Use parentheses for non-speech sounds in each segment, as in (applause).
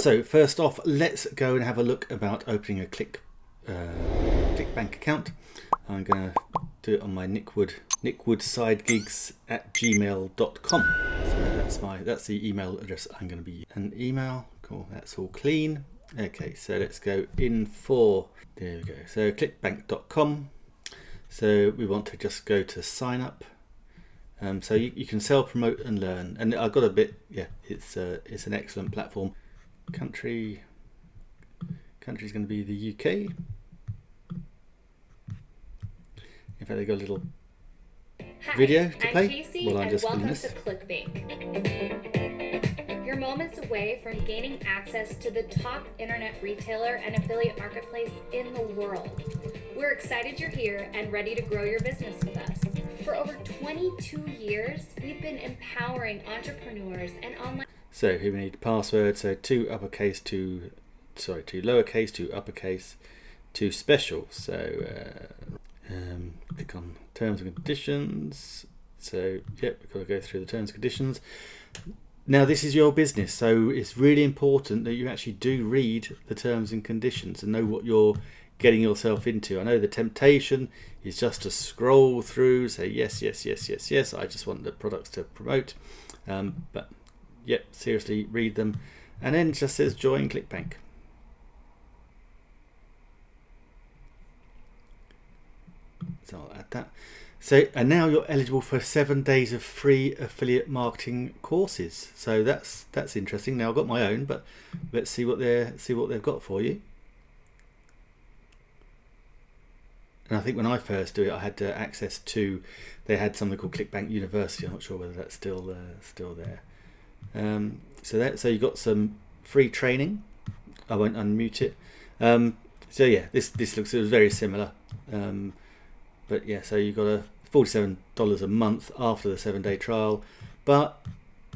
So first off, let's go and have a look about opening a Click uh, ClickBank account. I'm going to do it on my Nickwood Nickwood nickwoodsidegigs at gmail.com. So that's my that's the email address I'm going to be an email. Cool, that's all clean. Okay, so let's go in for there we go. So clickbank.com. So we want to just go to sign up. Um, so you, you can sell, promote, and learn. And I've got a bit. Yeah, it's uh, it's an excellent platform. Country country is going to be the UK. In fact, they got a little Hi, video to I'm play Casey, while I'm and just welcome to. ClickBank. You're moments away from gaining access to the top internet retailer and affiliate marketplace in the world. We're excited you're here and ready to grow your business with us. For over 22 years, we've been empowering entrepreneurs and online So here we need password. So two uppercase, two sorry, two lowercase, two uppercase, two special. So uh, um, click on terms and conditions. So yep, we've got to go through the terms and conditions. Now this is your business, so it's really important that you actually do read the terms and conditions and know what you're getting yourself into. I know the temptation is just to scroll through, say yes, yes, yes, yes, yes. I just want the products to promote, um, but yep, seriously, read them, and then it just says join ClickBank. So I'll add that. So and now you're eligible for seven days of free affiliate marketing courses. So that's that's interesting. Now I've got my own, but let's see what they're see what they've got for you. And I think when I first do it, I had access to. They had something called ClickBank University. I'm not sure whether that's still uh, still there. Um, so that so you got some free training. I won't unmute it. Um, so yeah, this this looks it was very similar. Um, but yeah, so you got a forty-seven dollars a month after the seven-day trial, but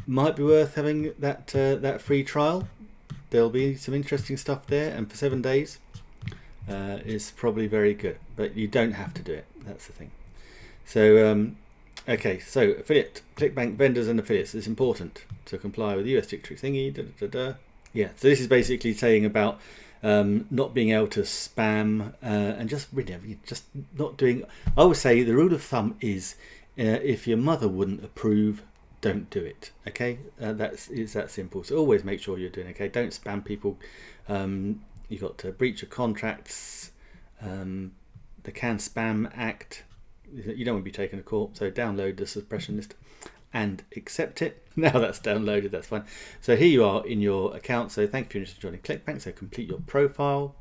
might be worth having that uh, that free trial. There'll be some interesting stuff there, and for seven days, uh, is probably very good. But you don't have to do it. That's the thing. So um, okay, so affiliate ClickBank vendors and affiliates is important to comply with the US dictionary thingy. Da, da, da. Yeah, so this is basically saying about um, not being able to spam uh, and just really just not doing. I would say the rule of thumb is uh, if your mother wouldn't approve, don't do it. Okay, uh, that's it's that simple. So always make sure you're doing okay. Don't spam people. Um, you got to breach of contracts. Um, the Can Spam Act. You don't want to be taken to court. So download the suppression list and accept it. (laughs) Now that's downloaded, that's fine. So here you are in your account. So thank you for joining ClickBank. So complete your profile.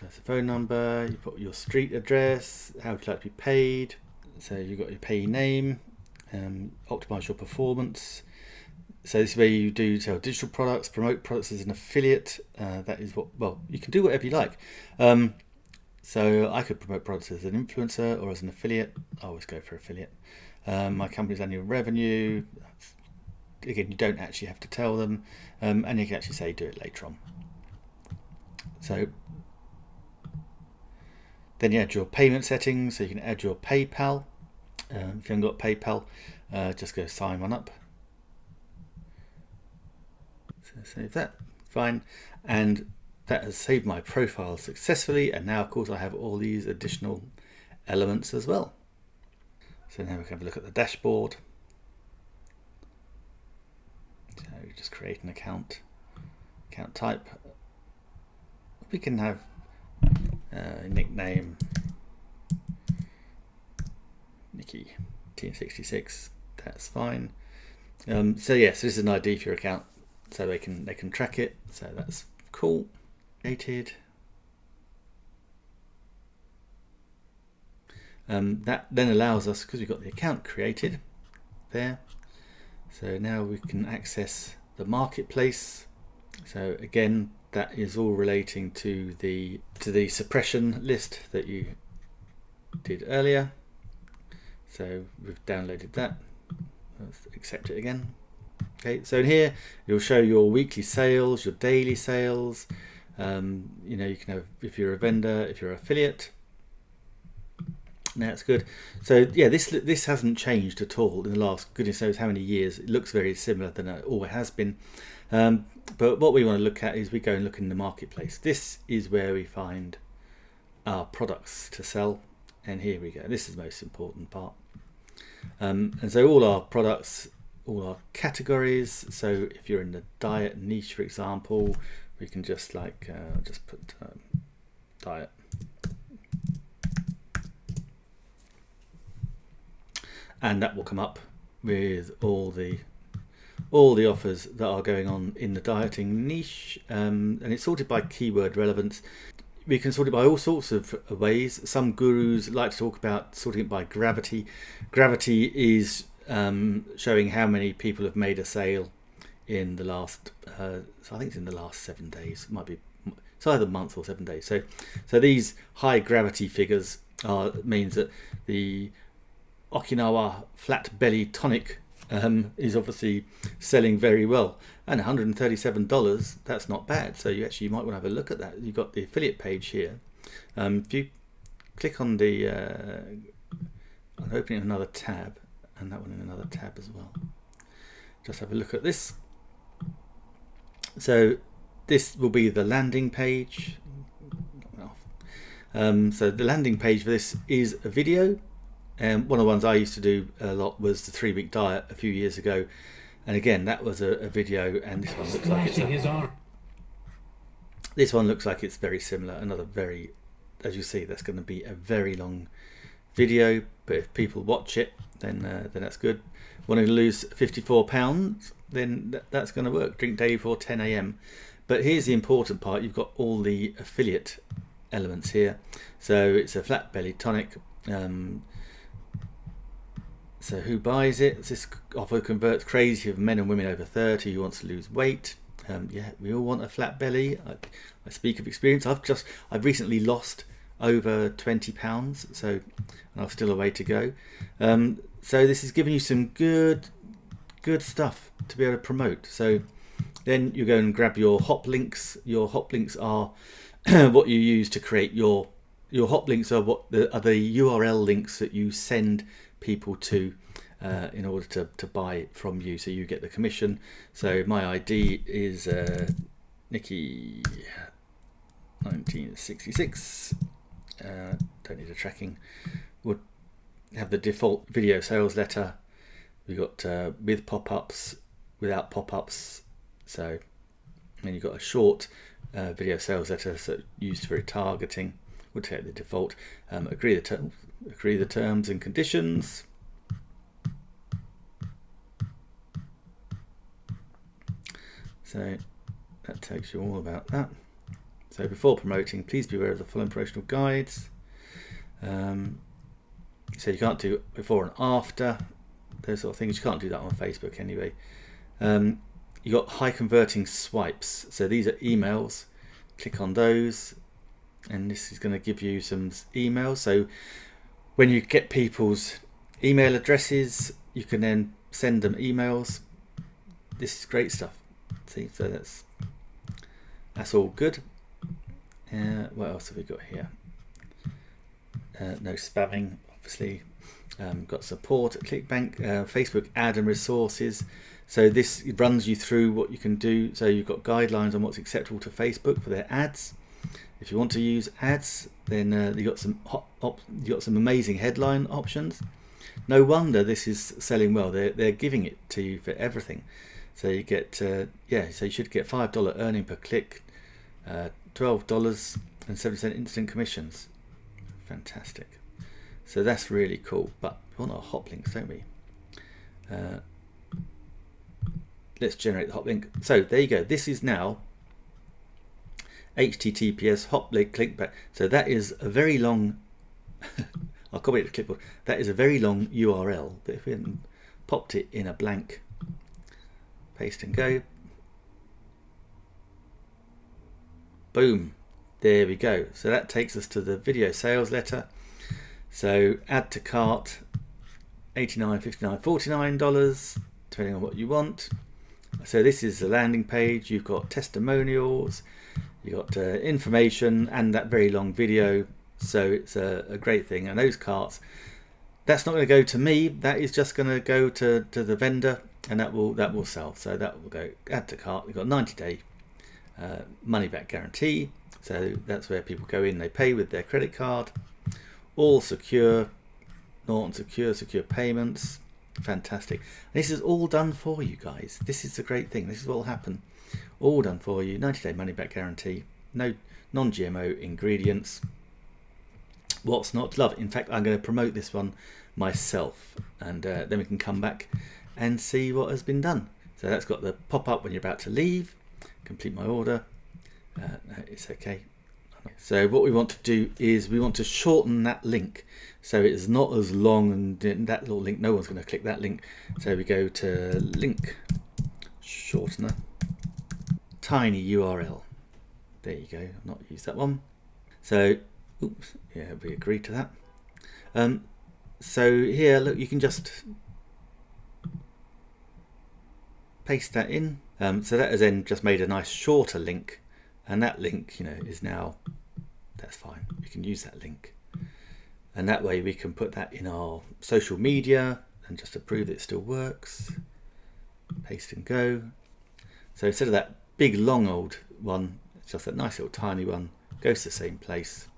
That's the phone number. You put your street address. How would you like to be paid? So you've got your payee name. Um, optimize your performance. So this is where you do sell digital products, promote products as an affiliate. Uh, that is what. Well, you can do whatever you like. Um, so I could promote products as an influencer or as an affiliate. I always go for affiliate. Um, my company's annual revenue. Again, you don't actually have to tell them, um, and you can actually say do it later on. So then you add your payment settings, so you can add your PayPal. Um, if you haven't got PayPal, uh, just go sign one up. So save that, fine, and that has saved my profile successfully. And now, of course, I have all these additional elements as well. So now we can have a look at the dashboard. So just create an account, account type. We can have uh, nickname Nikki 1966. That's fine. Um, so yes, yeah, so this is an ID for your account, so they can they can track it. So that's cool. Created. Um, that then allows us, because we've got the account created there, so now we can access the marketplace. So again, that is all relating to the to the suppression list that you did earlier. So we've downloaded that. Let's accept it again. Okay, so in here it'll show your weekly sales, your daily sales. Um, you know, you can have if you're a vendor, if you're an affiliate. That's good. So yeah, this this hasn't changed at all in the last goodness knows how many years. It looks very similar than it always has been. Um, but what we want to look at is we go and look in the marketplace. This is where we find our products to sell. And here we go. This is the most important part. Um, and so all our products, all our categories. So if you're in the diet niche, for example, we can just like uh, just put um, diet. And that will come up with all the all the offers that are going on in the dieting niche um, and it's sorted by keyword relevance. We can sort it by all sorts of ways. Some gurus like to talk about sorting it by gravity. Gravity is um, showing how many people have made a sale in the last uh, so i think it's in the last seven days it might be it's either month or seven days so so these high gravity figures are means that the okinawa flat belly tonic um, is obviously selling very well. And $137, that's not bad. So you actually might want to have a look at that. You've got the affiliate page here. Um, if you click on the, uh, I'm opening another tab and that one in another tab as well. Just have a look at this. So this will be the landing page. Um, so the landing page for this is a video um, one of the ones I used to do a lot was the three week diet a few years ago. And again, that was a, a video, and this one looks like it's a, this one looks like it's very similar. Another very, as you see, that's going to be a very long video. But if people watch it, then uh, then that's good. Wanting to lose 54 pounds, then th that's going to work. Drink day for 10 a.m. But here's the important part: you've got all the affiliate elements here. So it's a flat belly tonic. Um, so who buys it? This offer converts crazy of men and women over 30 who wants to lose weight. Um, yeah, we all want a flat belly. I, I, speak of experience. I've just, I've recently lost over 20 pounds, so I've still a way to go. Um, so this is giving you some good, good stuff to be able to promote. So then you go and grab your hop links. Your hop links are (clears throat) what you use to create your your hop links are what the, are the URL links that you send people to uh, in order to, to buy from you. So you get the commission. So my ID is uh, Nikki 1966 uh, don't need a tracking. Would have the default video sales letter we got uh, with pop-ups without pop-ups so then you've got a short uh, video sales letter so used for targeting we'll take the default um, agree the terms agree the terms and conditions. So that tells you all about that. So before promoting, please be aware of the following promotional guides. Um, so you can't do before and after, those sort of things. You can't do that on Facebook anyway. Um, you got high converting swipes. So these are emails. Click on those and this is going to give you some emails. So when you get people's email addresses, you can then send them emails. This is great stuff. See, so that's that's all good. Uh, what else have we got here? Uh, no spamming, obviously. Um, got support at ClickBank, uh, Facebook ad and resources. So this runs you through what you can do. So you've got guidelines on what's acceptable to Facebook for their ads. If you want to use ads, then uh, you got some hot, you got some amazing headline options. No wonder this is selling well. They're they're giving it to you for everything. So you get uh, yeah. So you should get five dollar earning per click, uh, twelve dollars and seven cent instant commissions. Fantastic. So that's really cool. But we want our hop links, don't we? Uh, let's generate the hop link. So there you go. This is now https hop link ClickBank. So that is a very long, I'll copy it to clipboard. That is a very long URL, but if we hadn't popped it in a blank, paste and go, boom, there we go. So that takes us to the video sales letter. So add to cart, 89 59 $49, depending on what you want. So this is the landing page. You've got testimonials, you've got uh, information and that very long video so it's a, a, great thing and those carts that's not going to go to me that is just going to go to to the vendor and that will that will sell. So that will go add to cart. We've got 90 day uh, money back guarantee. So that's where people go in, they pay with their credit card, all secure, Norton secure, secure payments. Fantastic. This is all done for you guys. This is the great thing. This is what will happen. All done for you. 90 day money back guarantee. No non-GMO ingredients. What's not to love? In fact, I'm going to promote this one myself and uh, then we can come back and see what has been done. So that's got the pop up when you're about to leave, complete my order. Uh, it's okay. So what we want to do is we want to shorten that link so it's not as long and that little link, no one's going to click that link. So we go to link shortener, tiny URL. There you go, not use that one. So, oops, yeah, we agree to that. Um, so here, look, you can just paste that in. Um, so that has then just made a nice shorter link and that link, you know, is now, that's fine. We can use that link. And that way we can put that in our social media and just to prove it still works. Paste and go. So instead of that big long old one, it's just that nice little tiny one, goes to the same place.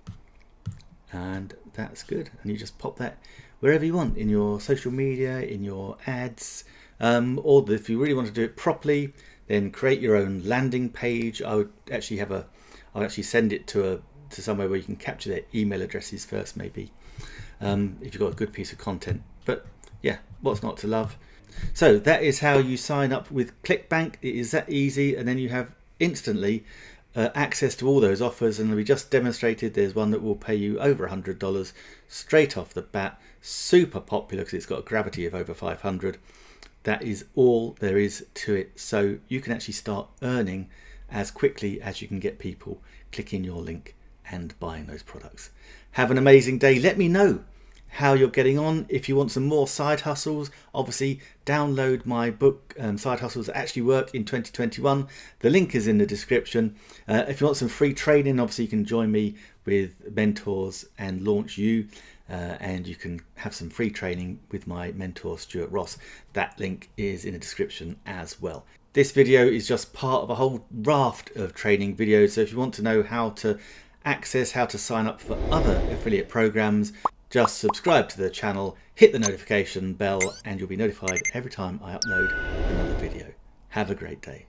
And that's good. And you just pop that wherever you want in your social media, in your ads, um, or if you really want to do it properly, then create your own landing page. I would actually have a, I'll actually send it to a to somewhere where you can capture their email addresses first, maybe, um, if you've got a good piece of content. But yeah, what's not to love? So that is how you sign up with ClickBank. It is that easy, and then you have instantly uh, access to all those offers. And we just demonstrated there's one that will pay you over $100 straight off the bat. Super popular because it's got a gravity of over 500. That is all there is to it. So you can actually start earning as quickly as you can get people clicking your link and buying those products. Have an amazing day. Let me know how you're getting on. If you want some more side hustles, obviously download my book, um, Side Hustles Actually Work in 2021. The link is in the description. Uh, if you want some free training, obviously you can join me with mentors and launch you uh, and you can have some free training with my mentor Stuart Ross. That link is in the description as well. This video is just part of a whole raft of training videos so if you want to know how to access how to sign up for other affiliate programs just subscribe to the channel, hit the notification bell and you'll be notified every time I upload another video. Have a great day.